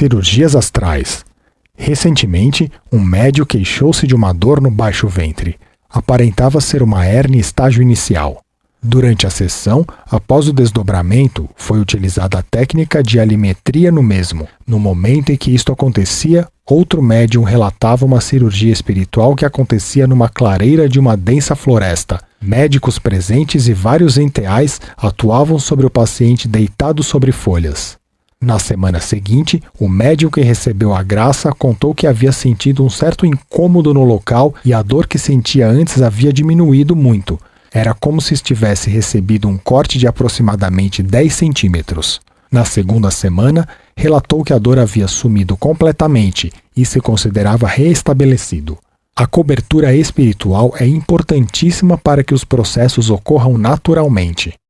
Cirurgias astrais. Recentemente, um médio queixou-se de uma dor no baixo ventre. Aparentava ser uma hérnia estágio inicial. Durante a sessão, após o desdobramento, foi utilizada a técnica de alimetria no mesmo. No momento em que isto acontecia, outro médium relatava uma cirurgia espiritual que acontecia numa clareira de uma densa floresta. Médicos presentes e vários enteais atuavam sobre o paciente deitado sobre folhas. Na semana seguinte, o médium que recebeu a graça contou que havia sentido um certo incômodo no local e a dor que sentia antes havia diminuído muito. Era como se estivesse recebido um corte de aproximadamente 10 centímetros. Na segunda semana, relatou que a dor havia sumido completamente e se considerava reestabelecido. A cobertura espiritual é importantíssima para que os processos ocorram naturalmente.